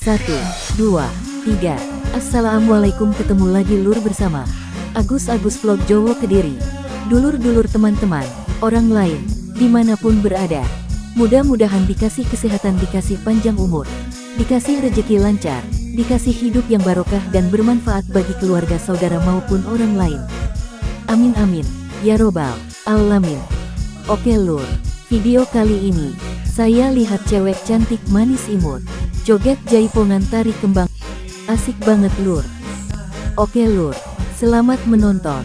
Satu, dua, tiga. Assalamualaikum ketemu lagi lur bersama Agus-Agus Vlog Jowo Kediri. Dulur-dulur teman-teman, orang lain, di mana pun berada. Mudah-mudahan dikasih kesehatan, dikasih panjang umur, dikasih rejeki lancar, dikasih hidup yang barokah dan bermanfaat bagi keluarga saudara maupun orang lain. Amin amin, ya robbal alamin. Oke lur, video kali ini, saya lihat cewek cantik manis imut. Joget jaipongan tari kembang. Asik banget lur. Oke lur, selamat menonton.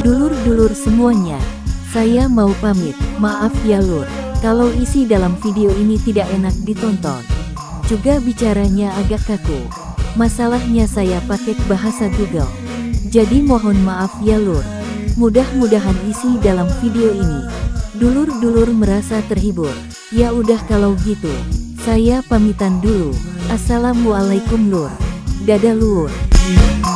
Dulur-dulur semuanya, saya mau pamit. Maaf ya lur, kalau isi dalam video ini tidak enak ditonton. Juga bicaranya agak kaku. Masalahnya saya pakai bahasa Google. Jadi mohon maaf ya lur. Mudah-mudahan isi dalam video ini. Dulur-dulur merasa terhibur. Ya udah kalau gitu. Saya pamitan dulu. Assalamualaikum lur. Dadah lur. you.